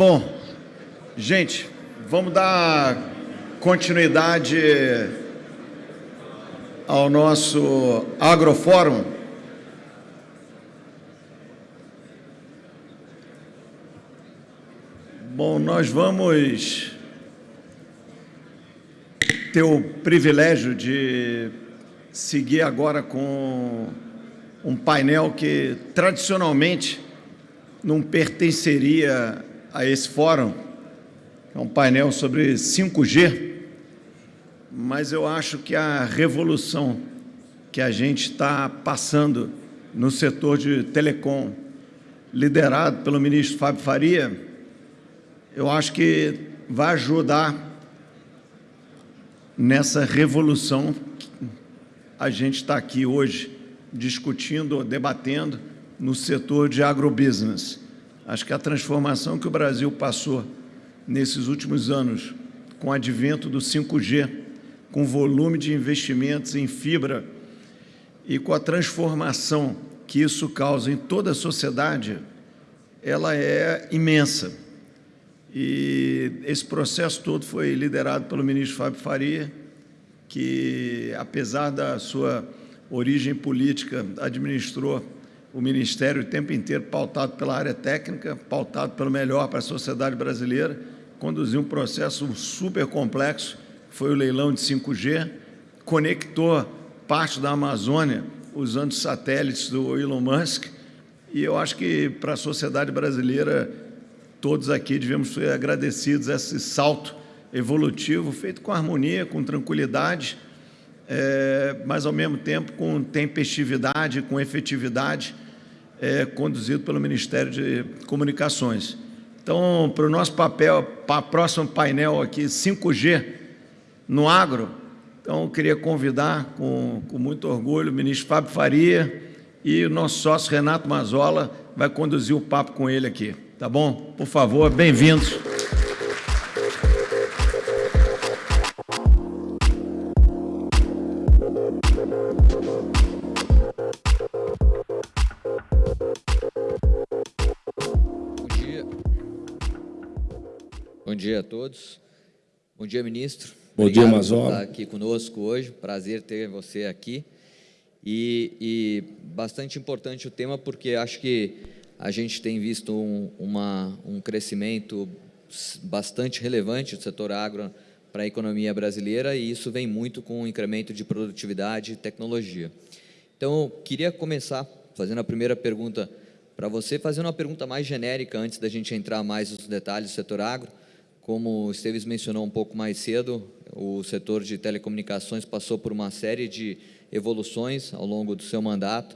Bom, gente, vamos dar continuidade ao nosso Agrofórum. Bom, nós vamos ter o privilégio de seguir agora com um painel que tradicionalmente não pertenceria a esse fórum, é um painel sobre 5G, mas eu acho que a revolução que a gente está passando no setor de telecom, liderado pelo ministro Fábio Faria, eu acho que vai ajudar nessa revolução que a gente está aqui hoje discutindo, debatendo no setor de agrobusiness. Acho que a transformação que o Brasil passou nesses últimos anos com o advento do 5G, com o volume de investimentos em fibra e com a transformação que isso causa em toda a sociedade, ela é imensa. E esse processo todo foi liderado pelo ministro Fábio Faria, que, apesar da sua origem política, administrou o Ministério o tempo inteiro pautado pela área técnica, pautado pelo melhor para a sociedade brasileira, conduziu um processo super complexo, foi o leilão de 5G, conectou parte da Amazônia usando satélites do Elon Musk, e eu acho que para a sociedade brasileira todos aqui devemos ser agradecidos a esse salto evolutivo feito com harmonia, com tranquilidade, é, mas ao mesmo tempo com tempestividade, com efetividade, é, conduzido pelo Ministério de Comunicações. Então, para o nosso papel, para o próximo painel aqui, 5G no agro, então queria convidar com, com muito orgulho o ministro Fábio Faria e o nosso sócio Renato Mazola vai conduzir o papo com ele aqui. Tá bom? Por favor, bem-vindos. Todos. Bom dia, ministro. Bom Obrigado dia, Mazola. por estar aqui conosco hoje. Prazer ter você aqui. E, e bastante importante o tema, porque acho que a gente tem visto um, uma, um crescimento bastante relevante do setor agro para a economia brasileira e isso vem muito com o incremento de produtividade e tecnologia. Então, eu queria começar fazendo a primeira pergunta para você, fazendo uma pergunta mais genérica antes da gente entrar mais nos detalhes do setor agro. Como o Esteves mencionou um pouco mais cedo, o setor de telecomunicações passou por uma série de evoluções ao longo do seu mandato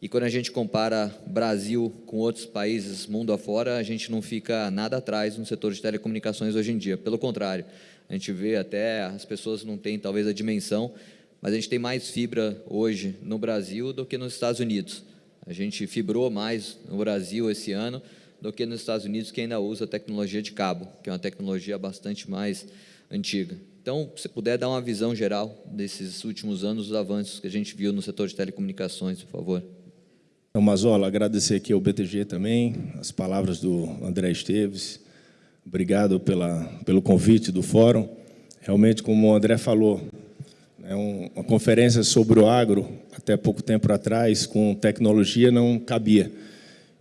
e quando a gente compara Brasil com outros países mundo afora, a gente não fica nada atrás no setor de telecomunicações hoje em dia. Pelo contrário, a gente vê até as pessoas não têm talvez a dimensão, mas a gente tem mais fibra hoje no Brasil do que nos Estados Unidos. A gente fibrou mais no Brasil esse ano do que nos Estados Unidos, que ainda usa tecnologia de cabo, que é uma tecnologia bastante mais antiga. Então, se puder dar uma visão geral desses últimos anos, os avanços que a gente viu no setor de telecomunicações, por favor. Então, Mazola, agradecer aqui ao BTG também, as palavras do André Esteves. Obrigado pela, pelo convite do fórum. Realmente, como o André falou, é um, uma conferência sobre o agro, até pouco tempo atrás, com tecnologia, não cabia.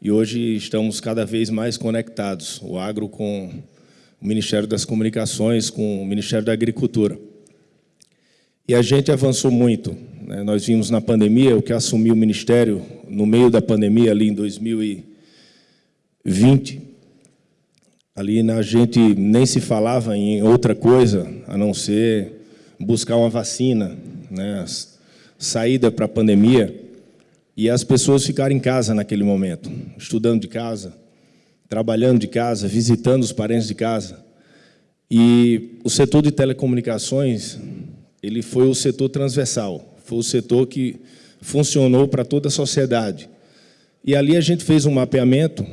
E hoje estamos cada vez mais conectados, o agro com o Ministério das Comunicações, com o Ministério da Agricultura. E a gente avançou muito. Né? Nós vimos na pandemia, o que assumiu o Ministério no meio da pandemia, ali em 2020, ali a gente nem se falava em outra coisa, a não ser buscar uma vacina, né? saída para a pandemia, e as pessoas ficaram em casa naquele momento, estudando de casa, trabalhando de casa, visitando os parentes de casa. E o setor de telecomunicações, ele foi o setor transversal, foi o setor que funcionou para toda a sociedade. E ali a gente fez um mapeamento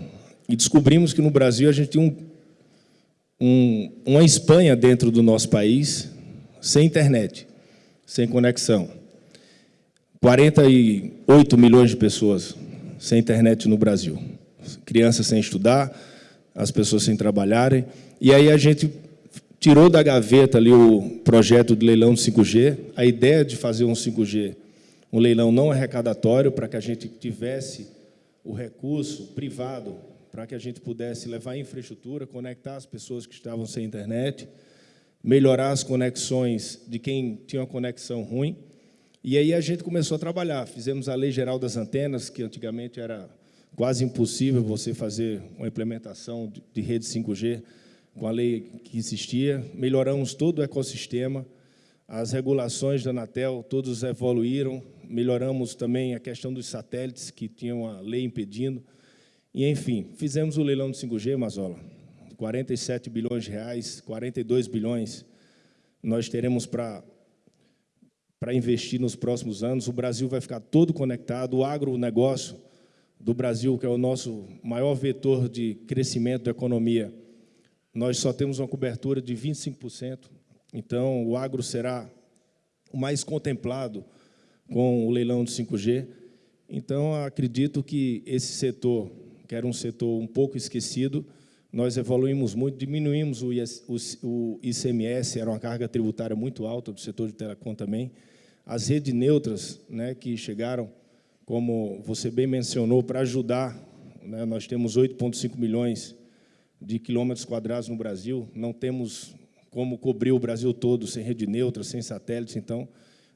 e descobrimos que no Brasil a gente tinha um, um, uma Espanha dentro do nosso país sem internet, sem conexão. 48 milhões de pessoas sem internet no Brasil. Crianças sem estudar, as pessoas sem trabalharem. E aí a gente tirou da gaveta ali o projeto de leilão de 5G, a ideia de fazer um 5G, um leilão não arrecadatório, para que a gente tivesse o recurso privado, para que a gente pudesse levar a infraestrutura, conectar as pessoas que estavam sem internet, melhorar as conexões de quem tinha uma conexão ruim. E aí a gente começou a trabalhar. Fizemos a Lei Geral das Antenas, que antigamente era quase impossível você fazer uma implementação de rede 5G com a lei que existia. Melhoramos todo o ecossistema, as regulações da Anatel, todos evoluíram. Melhoramos também a questão dos satélites, que tinham a lei impedindo. E, enfim, fizemos o leilão de 5G, Mazola. 47 bilhões de reais, 42 bilhões nós teremos para para investir nos próximos anos. O Brasil vai ficar todo conectado, o agronegócio do Brasil, que é o nosso maior vetor de crescimento da economia, nós só temos uma cobertura de 25%. Então, o agro será o mais contemplado com o leilão de 5G. Então, acredito que esse setor, que era um setor um pouco esquecido, nós evoluímos muito, diminuímos o ICMS, era uma carga tributária muito alta do setor de telecom também. As redes neutras, né, que chegaram como você bem mencionou, para ajudar, né, nós temos 8,5 milhões de quilômetros quadrados no Brasil, não temos como cobrir o Brasil todo sem rede neutra, sem satélites, então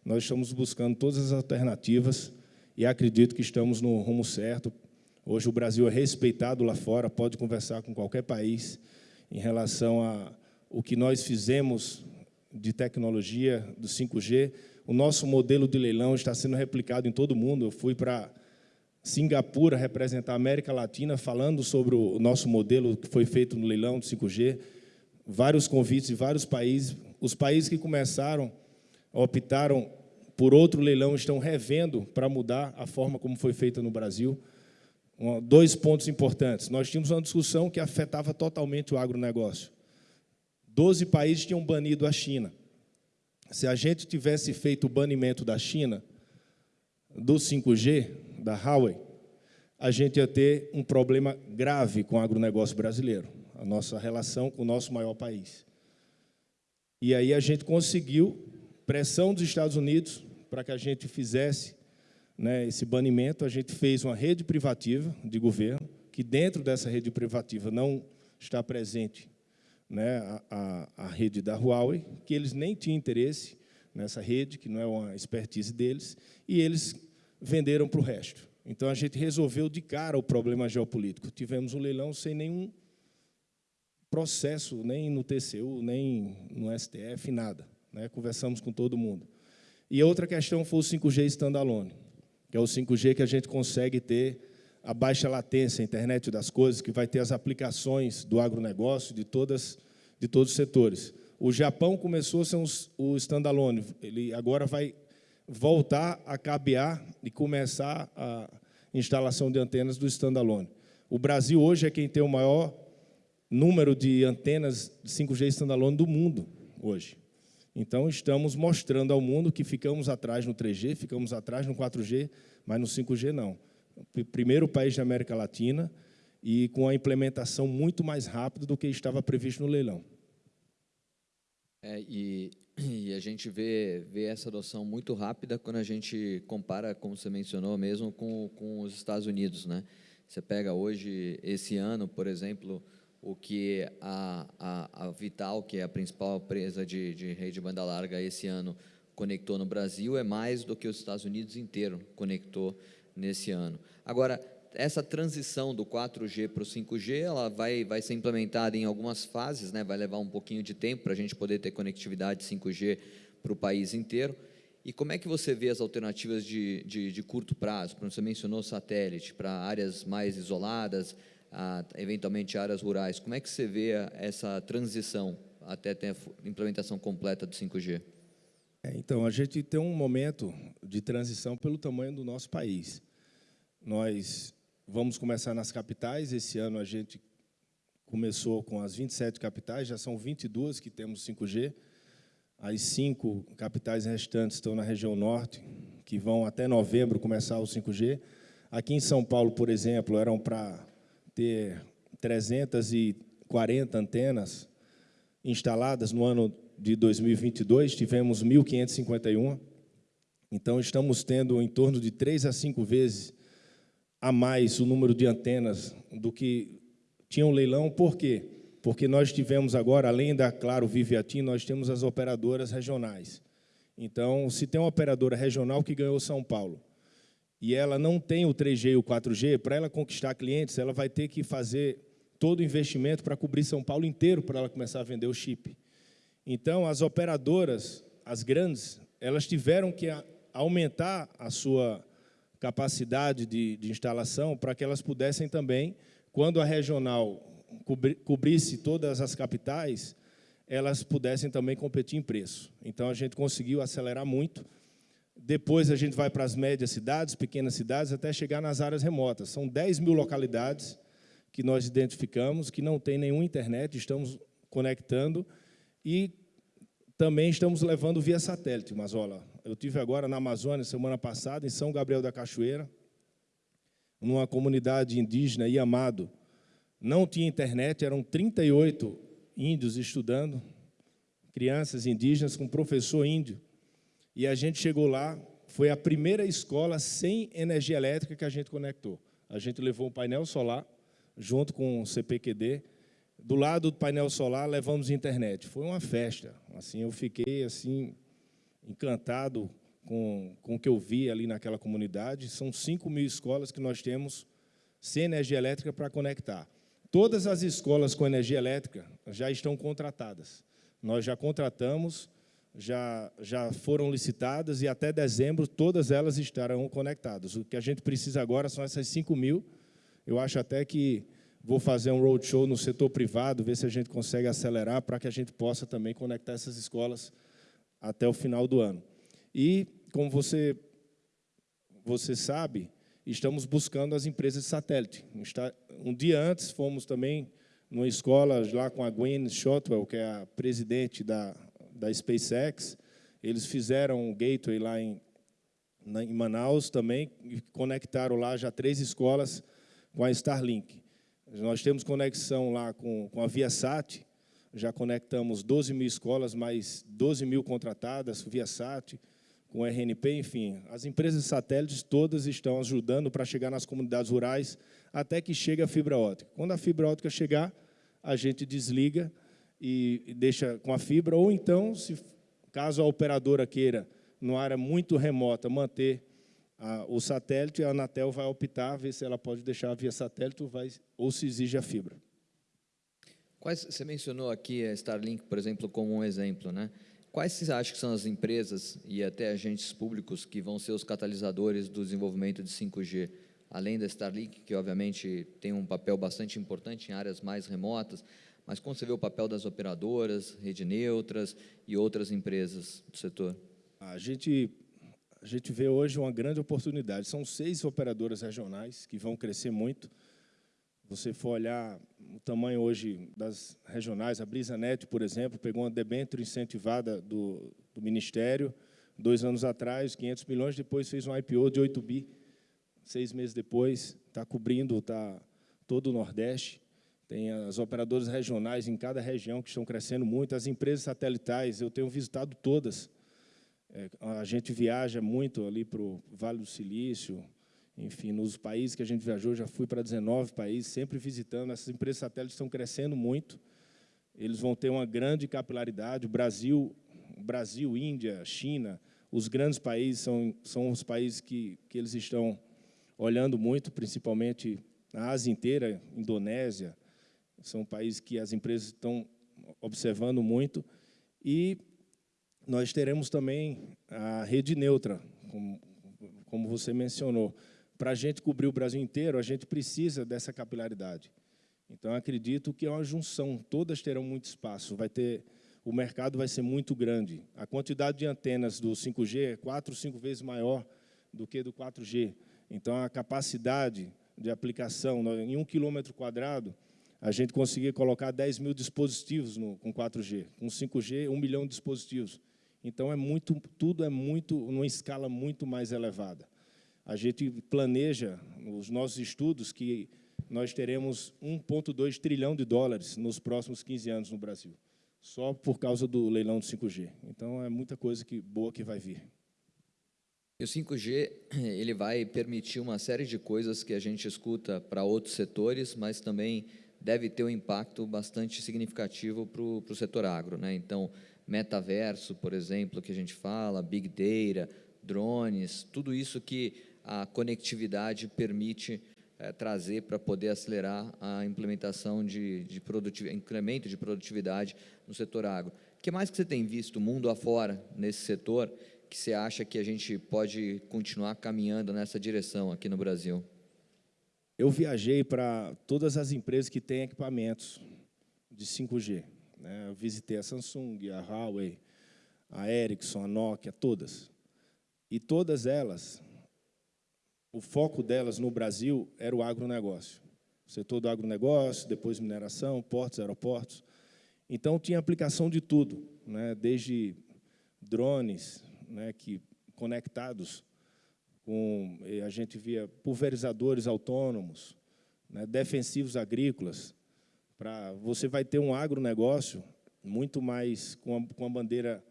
nós estamos buscando todas as alternativas e acredito que estamos no rumo certo. Hoje o Brasil é respeitado lá fora, pode conversar com qualquer país em relação a o que nós fizemos de tecnologia do 5G, o nosso modelo de leilão está sendo replicado em todo o mundo. Eu fui para Singapura representar a América Latina falando sobre o nosso modelo que foi feito no leilão do 5G. Vários convites de vários países. Os países que começaram, optaram por outro leilão, estão revendo para mudar a forma como foi feita no Brasil. Dois pontos importantes. Nós tínhamos uma discussão que afetava totalmente o agronegócio. Doze países tinham banido a China. Se a gente tivesse feito o banimento da China, do 5G, da Huawei, a gente ia ter um problema grave com o agronegócio brasileiro, a nossa relação com o nosso maior país. E aí a gente conseguiu pressão dos Estados Unidos para que a gente fizesse né, esse banimento. A gente fez uma rede privativa de governo, que dentro dessa rede privativa não está presente né, a, a, a, rede da Huawei, que eles nem tinham interesse nessa rede, que não é uma expertise deles, e eles venderam para o resto. Então, a gente resolveu de cara o problema geopolítico. Tivemos um leilão sem nenhum processo, nem no TCU, nem no STF, nada. Né? Conversamos com todo mundo. E outra questão foi o 5G standalone, que é o 5G que a gente consegue ter a baixa latência, a internet das coisas, que vai ter as aplicações do agronegócio, de, todas, de todos os setores. O Japão começou a ser um, o standalone, ele agora vai voltar a cabear e começar a instalação de antenas do standalone. O Brasil hoje é quem tem o maior número de antenas de 5G standalone do mundo hoje. Então, estamos mostrando ao mundo que ficamos atrás no 3G, ficamos atrás no 4G, mas no 5G não primeiro país da América Latina e com a implementação muito mais rápida do que estava previsto no leilão. É, e, e, a gente vê, vê essa adoção muito rápida quando a gente compara, como você mencionou mesmo, com, com os Estados Unidos. Né? Você pega hoje, esse ano, por exemplo, o que a, a, a Vital, que é a principal empresa de, de rede banda larga esse ano, conectou no Brasil, é mais do que os Estados Unidos inteiro conectou nesse ano. Agora, essa transição do 4G para o 5G, ela vai, vai ser implementada em algumas fases, né? vai levar um pouquinho de tempo para a gente poder ter conectividade 5G para o país inteiro. E como é que você vê as alternativas de, de, de curto prazo? Você mencionou satélite, para áreas mais isoladas, a, eventualmente áreas rurais. Como é que você vê essa transição até ter a implementação completa do 5G? É, então, a gente tem um momento de transição pelo tamanho do nosso país. Nós vamos começar nas capitais. Esse ano a gente começou com as 27 capitais, já são 22 que temos 5G. As cinco capitais restantes estão na região norte, que vão até novembro começar o 5G. Aqui em São Paulo, por exemplo, eram para ter 340 antenas instaladas no ano de 2022, tivemos 1.551. Então, estamos tendo em torno de três a cinco vezes a mais o número de antenas do que tinha o leilão. Por quê? Porque nós tivemos agora, além da Claro Viviatim, nós temos as operadoras regionais. Então, se tem uma operadora regional que ganhou São Paulo, e ela não tem o 3G e o 4G, para ela conquistar clientes, ela vai ter que fazer todo o investimento para cobrir São Paulo inteiro para ela começar a vender o chip. Então, as operadoras, as grandes, elas tiveram que aumentar a sua capacidade de, de instalação para que elas pudessem também, quando a regional cobrisse todas as capitais, elas pudessem também competir em preço. Então, a gente conseguiu acelerar muito, depois a gente vai para as médias cidades, pequenas cidades, até chegar nas áreas remotas. São 10 mil localidades que nós identificamos, que não tem nenhuma internet, estamos conectando e também estamos levando via satélite, Mazola. Eu tive agora na Amazônia, semana passada, em São Gabriel da Cachoeira, numa comunidade indígena, Iamado. Não tinha internet, eram 38 índios estudando, crianças indígenas com professor índio. E a gente chegou lá, foi a primeira escola sem energia elétrica que a gente conectou. A gente levou um painel solar, junto com o CPQD, do lado do painel solar levamos internet. Foi uma festa. Assim, eu fiquei assim encantado com, com o que eu vi ali naquela comunidade. São 5 mil escolas que nós temos sem energia elétrica para conectar. Todas as escolas com energia elétrica já estão contratadas. Nós já contratamos já, já foram licitadas e até dezembro todas elas estarão conectadas. O que a gente precisa agora são essas 5 mil. Eu acho até que vou fazer um roadshow no setor privado, ver se a gente consegue acelerar para que a gente possa também conectar essas escolas até o final do ano. E, como você, você sabe, estamos buscando as empresas de satélite. Um dia antes, fomos também numa escola lá com a Gwen Shotwell, que é a presidente da da SpaceX, eles fizeram um gateway lá em, na, em Manaus também, e conectaram lá já três escolas com a Starlink. Nós temos conexão lá com, com a Viasat, já conectamos 12 mil escolas, mais 12 mil contratadas, Viasat, com RNP, enfim. As empresas satélites todas estão ajudando para chegar nas comunidades rurais até que chegue a fibra ótica. Quando a fibra ótica chegar, a gente desliga e deixa com a fibra, ou então, se caso a operadora queira, numa área muito remota, manter a, o satélite, a Anatel vai optar, ver se ela pode deixar via satélite ou, vai, ou se exige a fibra. Quais, você mencionou aqui a Starlink, por exemplo, como um exemplo, né? Quais você acha que são as empresas e até agentes públicos que vão ser os catalisadores do desenvolvimento de 5G? Além da Starlink, que obviamente tem um papel bastante importante em áreas mais remotas, mas como você vê o papel das operadoras, rede neutras e outras empresas do setor? A gente, a gente vê hoje uma grande oportunidade. São seis operadoras regionais que vão crescer muito. Você for olhar o tamanho hoje das regionais, a BrisaNet, por exemplo, pegou uma debênture incentivada do, do Ministério, dois anos atrás, 500 milhões, depois fez um IPO de 8 bi, seis meses depois, está cobrindo tá, todo o Nordeste. Tem as operadoras regionais em cada região que estão crescendo muito, as empresas satelitais, eu tenho visitado todas. É, a gente viaja muito ali para o Vale do Silício, enfim, nos países que a gente viajou, já fui para 19 países, sempre visitando. Essas empresas satélites estão crescendo muito, eles vão ter uma grande capilaridade. O Brasil, Brasil Índia, China, os grandes países são, são os países que, que eles estão olhando muito, principalmente a Ásia inteira, Indonésia, são países que as empresas estão observando muito. E nós teremos também a rede neutra, como, como você mencionou. Para a gente cobrir o Brasil inteiro, a gente precisa dessa capilaridade. Então, acredito que é uma junção, todas terão muito espaço, vai ter, o mercado vai ser muito grande. A quantidade de antenas do 5G é quatro, cinco vezes maior do que do 4G. Então, a capacidade de aplicação em um quilômetro quadrado, a gente conseguia colocar 10 mil dispositivos no, com 4G, com 5G, 1 milhão de dispositivos. Então, é muito, tudo é muito, numa escala muito mais elevada. A gente planeja, os nossos estudos, que nós teremos 1,2 trilhão de dólares nos próximos 15 anos no Brasil, só por causa do leilão do 5G. Então, é muita coisa que, boa que vai vir. E o 5G ele vai permitir uma série de coisas que a gente escuta para outros setores, mas também deve ter um impacto bastante significativo para o setor agro. Né? Então, metaverso, por exemplo, que a gente fala, big data, drones, tudo isso que a conectividade permite é, trazer para poder acelerar a implementação de, de incremento de produtividade no setor agro. O que mais que você tem visto mundo afora nesse setor que você acha que a gente pode continuar caminhando nessa direção aqui no Brasil? Eu viajei para todas as empresas que têm equipamentos de 5G. Né? Eu visitei a Samsung, a Huawei, a Ericsson, a Nokia, todas. E todas elas o foco delas no Brasil era o agronegócio. O setor do agronegócio, depois mineração, portos, aeroportos. Então, tinha aplicação de tudo, né? desde drones né, que, conectados com... A gente via pulverizadores autônomos, né, defensivos agrícolas. Pra, você vai ter um agronegócio muito mais com a, com a bandeira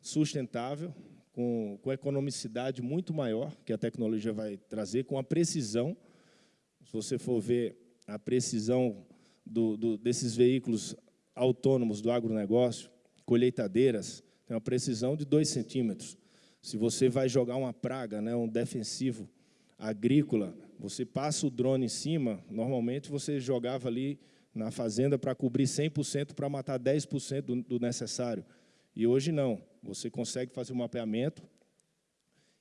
sustentável, com, com economicidade muito maior, que a tecnologia vai trazer, com a precisão. Se você for ver a precisão do, do, desses veículos autônomos do agronegócio, colheitadeiras, tem uma precisão de 2 centímetros. Se você vai jogar uma praga, né, um defensivo agrícola, você passa o drone em cima, normalmente você jogava ali na fazenda para cobrir 100% para matar 10% do, do necessário. E hoje não. Você consegue fazer um mapeamento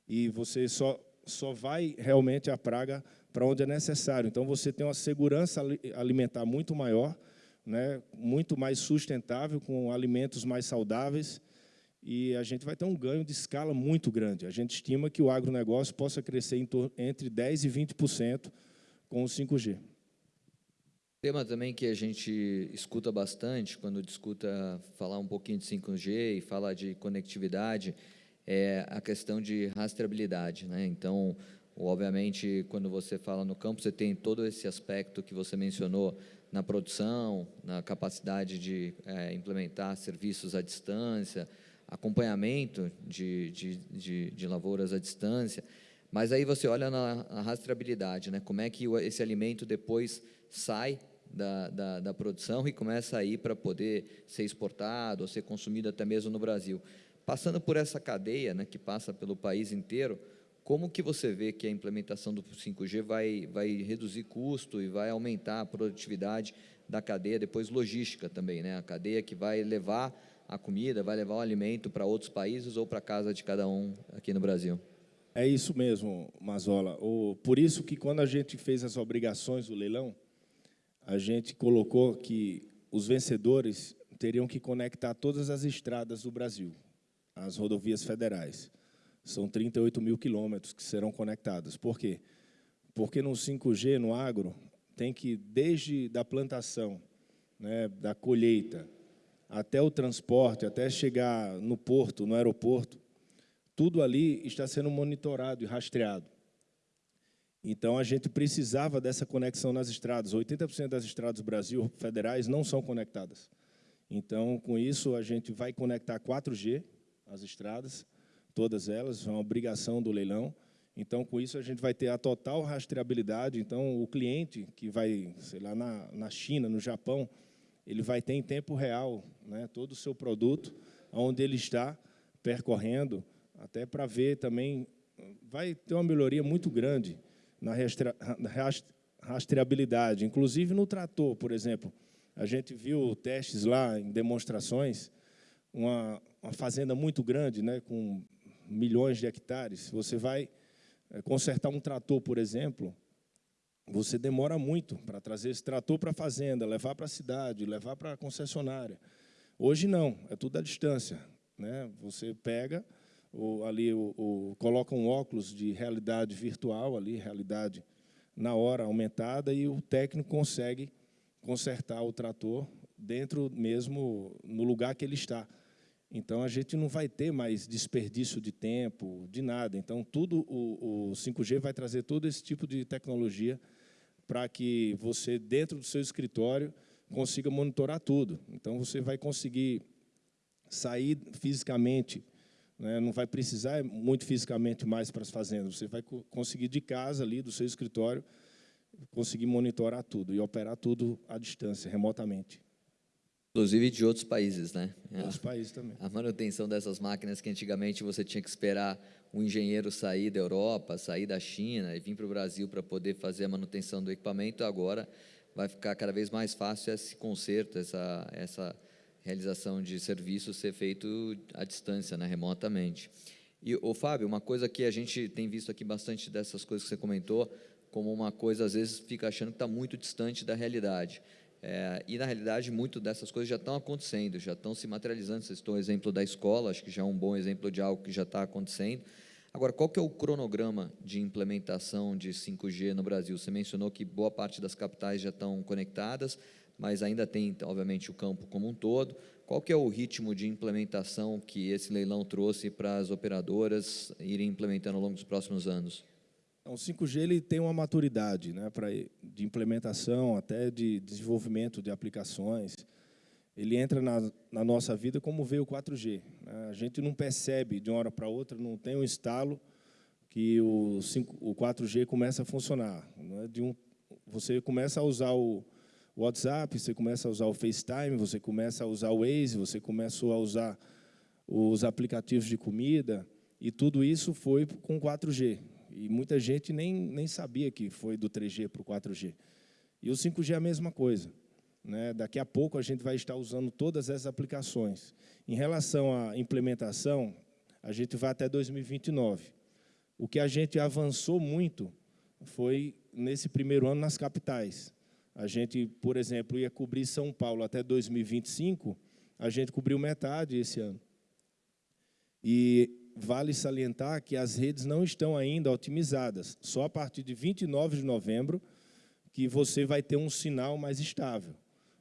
e você só, só vai realmente a praga para onde é necessário. Então, você tem uma segurança alimentar muito maior, né, muito mais sustentável, com alimentos mais saudáveis, e a gente vai ter um ganho de escala muito grande. A gente estima que o agronegócio possa crescer entre 10% e 20% com o 5G. Tema também que a gente escuta bastante quando discuta falar um pouquinho de 5G e falar de conectividade é a questão de rastreabilidade. Né? Então, obviamente, quando você fala no campo, você tem todo esse aspecto que você mencionou na produção, na capacidade de é, implementar serviços à distância, acompanhamento de, de, de, de lavouras à distância, mas aí você olha na, na rastreabilidade, né? como é que esse alimento depois sai da, da, da produção e começa a ir para poder ser exportado ou ser consumido até mesmo no Brasil. Passando por essa cadeia, né, que passa pelo país inteiro, como que você vê que a implementação do 5G vai, vai reduzir custo e vai aumentar a produtividade da cadeia, depois logística também, né? a cadeia que vai levar a comida, vai levar o alimento para outros países ou para a casa de cada um aqui no Brasil? É isso mesmo, Mazola. O, por isso que quando a gente fez as obrigações do leilão, a gente colocou que os vencedores teriam que conectar todas as estradas do Brasil, as rodovias federais. São 38 mil quilômetros que serão conectadas. Por quê? Porque no 5G, no agro, tem que, desde da plantação, né, da colheita, até o transporte, até chegar no porto, no aeroporto, tudo ali está sendo monitorado e rastreado. Então, a gente precisava dessa conexão nas estradas. 80% das estradas do Brasil federais não são conectadas. Então, com isso, a gente vai conectar 4G, as estradas, todas elas, é uma obrigação do leilão. Então, com isso, a gente vai ter a total rastreabilidade. Então, o cliente que vai, sei lá, na, na China, no Japão, ele vai ter em tempo real né, todo o seu produto, onde ele está percorrendo, até para ver também, vai ter uma melhoria muito grande na rastreabilidade, inclusive no trator, por exemplo. A gente viu testes lá em demonstrações, uma, uma fazenda muito grande, né, com milhões de hectares. Você vai eh, consertar um trator, por exemplo, você demora muito para trazer esse trator para a fazenda, levar para a cidade, levar para a concessionária. Hoje não, é tudo à distância. Né? Você pega, o, ali o, o, coloca um óculos de realidade virtual, ali, realidade na hora aumentada, e o técnico consegue consertar o trator dentro mesmo, no lugar que ele está. Então, a gente não vai ter mais desperdício de tempo, de nada. Então, tudo o, o 5G vai trazer todo esse tipo de tecnologia para que você, dentro do seu escritório, consiga monitorar tudo. Então, você vai conseguir sair fisicamente, né? não vai precisar muito fisicamente mais para as fazendas, você vai conseguir de casa, ali, do seu escritório, conseguir monitorar tudo e operar tudo à distância, remotamente. Inclusive de outros países, né? Outros países também. A manutenção dessas máquinas que antigamente você tinha que esperar um engenheiro sair da Europa, sair da China e vir para o Brasil para poder fazer a manutenção do equipamento, agora vai ficar cada vez mais fácil esse conserto, essa, essa realização de serviço ser feito à distância, né, remotamente. E, o Fábio, uma coisa que a gente tem visto aqui bastante dessas coisas que você comentou, como uma coisa, às vezes, fica achando que está muito distante da realidade. É, e, na realidade, muito dessas coisas já estão acontecendo, já estão se materializando. Você citou o exemplo da escola, acho que já é um bom exemplo de algo que já está acontecendo. Agora, qual que é o cronograma de implementação de 5G no Brasil? Você mencionou que boa parte das capitais já estão conectadas, mas ainda tem, obviamente, o campo como um todo. Qual que é o ritmo de implementação que esse leilão trouxe para as operadoras irem implementando ao longo dos próximos anos? Então, o 5G ele tem uma maturidade né, pra, de implementação, até de desenvolvimento de aplicações. Ele entra na, na nossa vida como veio o 4G. Né? A gente não percebe de uma hora para outra, não tem um estalo que o, 5, o 4G começa a funcionar. Né? De um, você começa a usar o WhatsApp, você começa a usar o FaceTime, você começa a usar o Waze, você começou a usar os aplicativos de comida, e tudo isso foi com 4G. E muita gente nem, nem sabia que foi do 3G para o 4G. E o 5G é a mesma coisa. Né? Daqui a pouco a gente vai estar usando todas essas aplicações. Em relação à implementação, a gente vai até 2029. O que a gente avançou muito foi nesse primeiro ano nas capitais. A gente, por exemplo, ia cobrir São Paulo até 2025, a gente cobriu metade esse ano. E vale salientar que as redes não estão ainda otimizadas. Só a partir de 29 de novembro que você vai ter um sinal mais estável.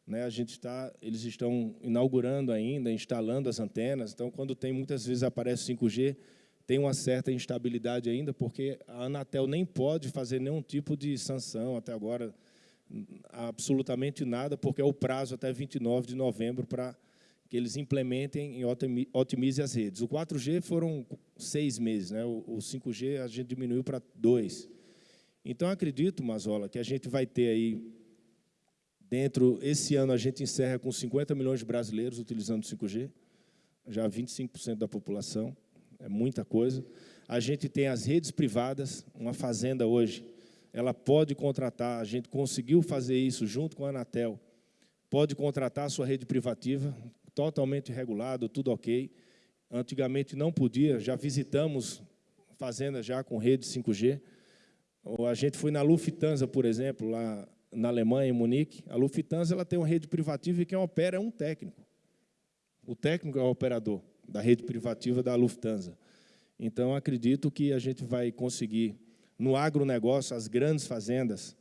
Né? A gente está, eles estão inaugurando ainda, instalando as antenas. Então, quando tem muitas vezes aparece 5G, tem uma certa instabilidade ainda, porque a Anatel nem pode fazer nenhum tipo de sanção até agora, absolutamente nada, porque é o prazo até 29 de novembro para que eles implementem e otimizem as redes. O 4G foram seis meses, né? o 5G a gente diminuiu para dois. Então, acredito, Mazola, que a gente vai ter aí, dentro, esse ano a gente encerra com 50 milhões de brasileiros utilizando 5G, já 25% da população, é muita coisa. A gente tem as redes privadas, uma fazenda hoje, ela pode contratar, a gente conseguiu fazer isso junto com a Anatel, pode contratar a sua rede privativa, totalmente regulado, tudo ok. Antigamente não podia, já visitamos fazendas já com rede 5G. A gente foi na Lufthansa, por exemplo, lá na Alemanha, em Munique. A Lufthansa ela tem uma rede privativa e quem opera é um técnico. O técnico é o operador da rede privativa da Lufthansa. Então, acredito que a gente vai conseguir, no agronegócio, as grandes fazendas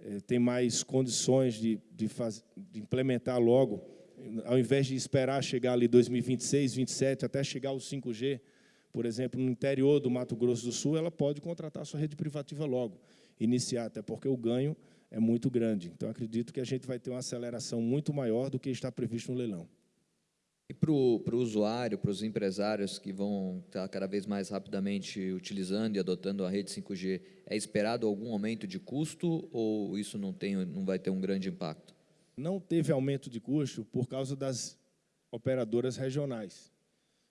eh, têm mais condições de, de, faz, de implementar logo ao invés de esperar chegar ali 2026, 2027, até chegar ao 5G, por exemplo, no interior do Mato Grosso do Sul, ela pode contratar sua rede privativa logo, iniciar, até porque o ganho é muito grande. Então, acredito que a gente vai ter uma aceleração muito maior do que está previsto no leilão. E para o, usuário, para os empresários que vão estar cada vez mais rapidamente utilizando e adotando a rede 5G, é esperado algum aumento de custo ou isso não, tem, não vai ter um grande impacto? não teve aumento de custo por causa das operadoras regionais.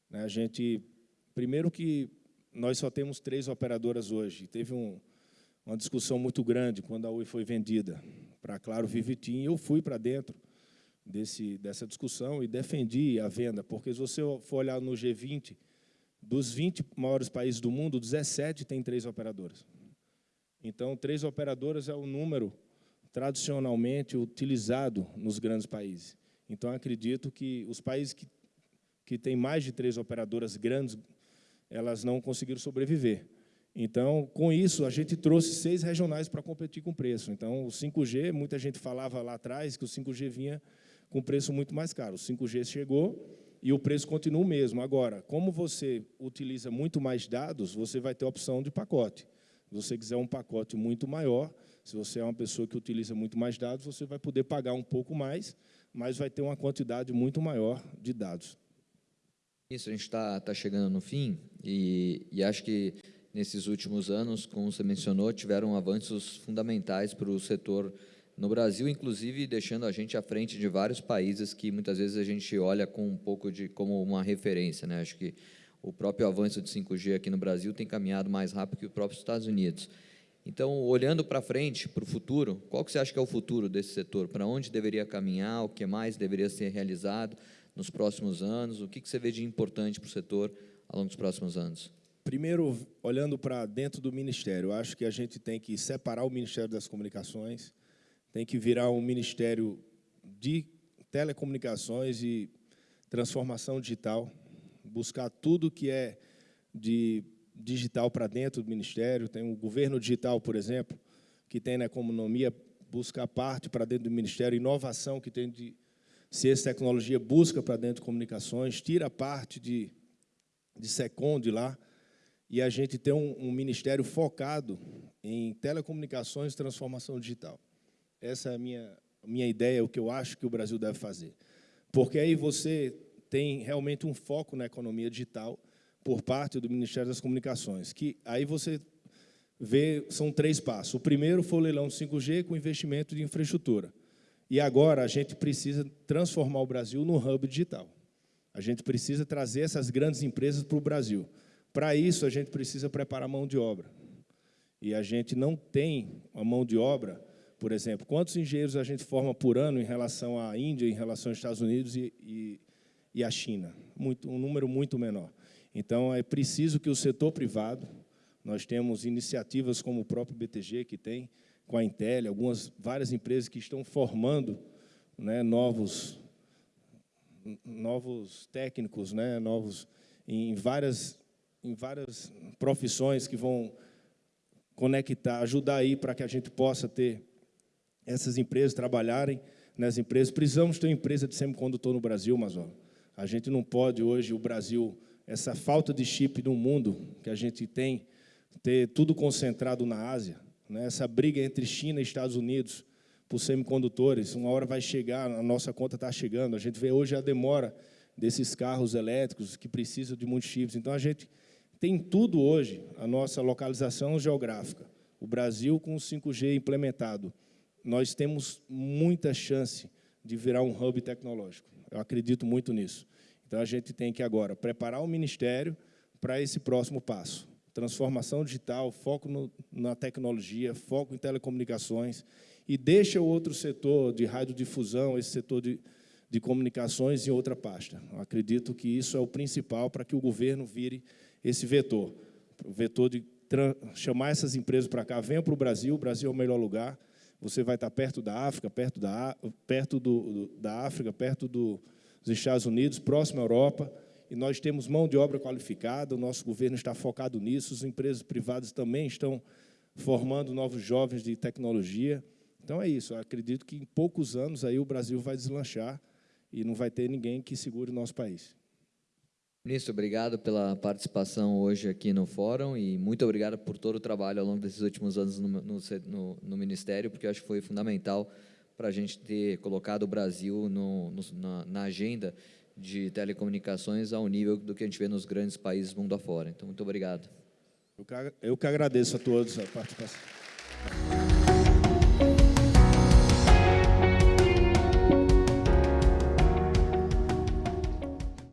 Né, a gente, primeiro que nós só temos três operadoras hoje. Teve um, uma discussão muito grande quando a Oi foi vendida para Claro Vivitim. Eu fui para dentro desse, dessa discussão e defendi a venda, porque se você for olhar no G20, dos 20 maiores países do mundo, 17 tem três operadoras. Então, três operadoras é o número tradicionalmente utilizado nos grandes países. Então, acredito que os países que, que têm mais de três operadoras grandes, elas não conseguiram sobreviver. Então, com isso, a gente trouxe seis regionais para competir com preço. Então, o 5G, muita gente falava lá atrás que o 5G vinha com preço muito mais caro. O 5G chegou e o preço continua o mesmo. Agora, como você utiliza muito mais dados, você vai ter a opção de pacote. Se você quiser um pacote muito maior, se você é uma pessoa que utiliza muito mais dados, você vai poder pagar um pouco mais, mas vai ter uma quantidade muito maior de dados. Isso, a gente está tá chegando no fim e, e acho que nesses últimos anos, como você mencionou, tiveram avanços fundamentais para o setor no Brasil, inclusive deixando a gente à frente de vários países que muitas vezes a gente olha com um pouco de como uma referência, né? Acho que o próprio avanço de 5G aqui no Brasil tem caminhado mais rápido que os próprios Estados Unidos. Então, olhando para frente, para o futuro, qual que você acha que é o futuro desse setor? Para onde deveria caminhar? O que mais deveria ser realizado nos próximos anos? O que, que você vê de importante para o setor ao longo dos próximos anos? Primeiro, olhando para dentro do Ministério, acho que a gente tem que separar o Ministério das Comunicações, tem que virar um Ministério de Telecomunicações e Transformação Digital, buscar tudo que é de digital para dentro do Ministério. Tem o governo digital, por exemplo, que tem na economia, buscar parte para dentro do Ministério, inovação que tem de ciência e tecnologia, busca para dentro de comunicações, tira parte de, de SECOM de lá, e a gente tem um, um ministério focado em telecomunicações e transformação digital. Essa é a minha, minha ideia, o que eu acho que o Brasil deve fazer. Porque aí você tem realmente um foco na economia digital por parte do Ministério das Comunicações, que aí você vê, são três passos. O primeiro foi o leilão 5G com investimento de infraestrutura. E agora a gente precisa transformar o Brasil no hub digital. A gente precisa trazer essas grandes empresas para o Brasil. Para isso, a gente precisa preparar mão de obra. E a gente não tem a mão de obra, por exemplo, quantos engenheiros a gente forma por ano em relação à Índia, em relação aos Estados Unidos e, e, e à China? Muito, um número muito menor. Então, é preciso que o setor privado, nós temos iniciativas como o próprio BTG, que tem, com a Intel, algumas, várias empresas que estão formando né, novos, novos técnicos, né, novos, em várias em várias profissões que vão conectar, ajudar aí para que a gente possa ter essas empresas trabalharem nas empresas. Precisamos ter uma empresa de semicondutor no Brasil, Mazola. A gente não pode hoje, o Brasil, essa falta de chip no mundo que a gente tem, ter tudo concentrado na Ásia, né? essa briga entre China e Estados Unidos por semicondutores, uma hora vai chegar, a nossa conta está chegando, a gente vê hoje a demora desses carros elétricos que precisam de muitos chips. Então, a gente tem tudo hoje a nossa localização geográfica. O Brasil com o 5G implementado, nós temos muita chance de virar um hub tecnológico. Eu acredito muito nisso. Então, a gente tem que agora preparar o Ministério para esse próximo passo. Transformação digital, foco no, na tecnologia, foco em telecomunicações, e deixa o outro setor de radiodifusão, esse setor de, de comunicações em outra pasta. Eu acredito que isso é o principal para que o governo vire esse vetor, o vetor de chamar essas empresas para cá, venham para o Brasil, o Brasil é o melhor lugar, você vai estar perto da África, perto da, perto do, da África, perto do, dos Estados Unidos, próximo à Europa, e nós temos mão de obra qualificada, o nosso governo está focado nisso, as empresas privadas também estão formando novos jovens de tecnologia. Então é isso, acredito que em poucos anos aí o Brasil vai deslanchar e não vai ter ninguém que segure o nosso país. Ministro, obrigado pela participação hoje aqui no fórum e muito obrigado por todo o trabalho ao longo desses últimos anos no, no, no Ministério, porque acho que foi fundamental para a gente ter colocado o Brasil no, na, na, agenda de telecomunicações ao nível do que a gente vê nos grandes países mundo afora. Então, muito obrigado. Eu que, eu que agradeço a todos a participação.